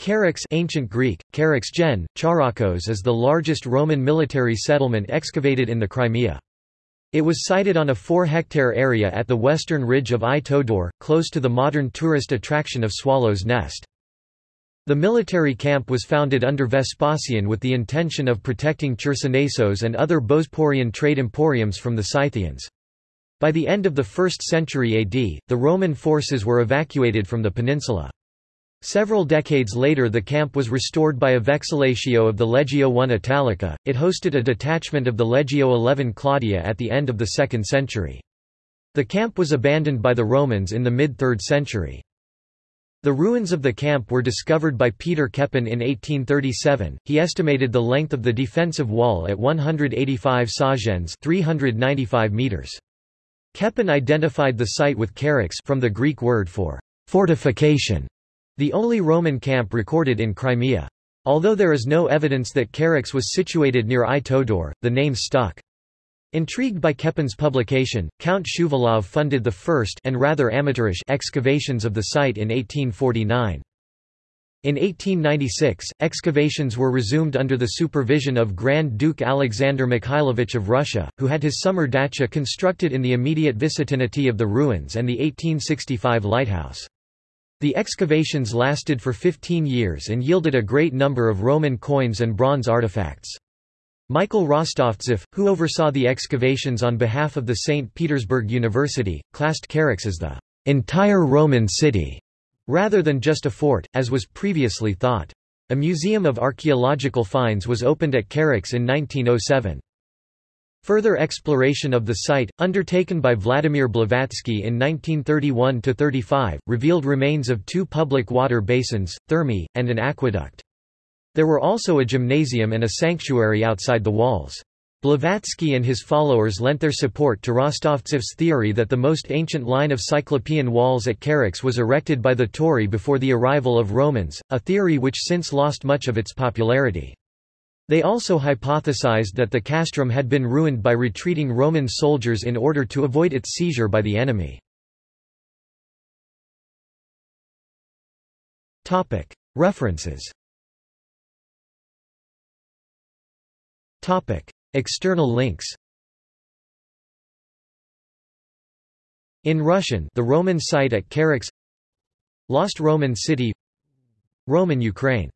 Charax ancient Greek, Charax gen, Charakos is the largest Roman military settlement excavated in the Crimea. It was sited on a 4-hectare area at the western ridge of Ai-Todor, close to the modern tourist attraction of Swallow's Nest. The military camp was founded under Vespasian with the intention of protecting Chersonesos and other Bosporian trade emporiums from the Scythians. By the end of the 1st century AD, the Roman forces were evacuated from the peninsula. Several decades later the camp was restored by a vexillatio of the Legio I Italica, it hosted a detachment of the Legio XI Claudia at the end of the 2nd century. The camp was abandoned by the Romans in the mid-3rd century. The ruins of the camp were discovered by Peter Köppen in 1837. He estimated the length of the defensive wall at 185 sagens, 395 meters. Köppen identified the site with charax from the Greek word for fortification the only Roman camp recorded in Crimea. Although there is no evidence that Charax was situated near Ai-Todor, the name stuck. Intrigued by Köppen's publication, Count Shuvalov funded the first and rather amateurish excavations of the site in 1849. In 1896, excavations were resumed under the supervision of Grand Duke Alexander Mikhailovich of Russia, who had his summer dacha constructed in the immediate vicinity of the ruins and the 1865 lighthouse. The excavations lasted for 15 years and yielded a great number of Roman coins and bronze artifacts. Michael Rostovtsev, who oversaw the excavations on behalf of the St. Petersburg University, classed Charax as the entire Roman city, rather than just a fort, as was previously thought. A museum of archaeological finds was opened at Charax in 1907. Further exploration of the site, undertaken by Vladimir Blavatsky in 1931–35, revealed remains of two public water basins, thermae, and an aqueduct. There were also a gymnasium and a sanctuary outside the walls. Blavatsky and his followers lent their support to Rostovtsev's theory that the most ancient line of Cyclopean walls at Charax was erected by the Tauri before the arrival of Romans, a theory which since lost much of its popularity. They also hypothesized that the castrum had been ruined by retreating Roman soldiers in order to avoid its seizure by the enemy. References. External links. In Russian the Roman site at Charax Lost Roman city. Roman Ukraine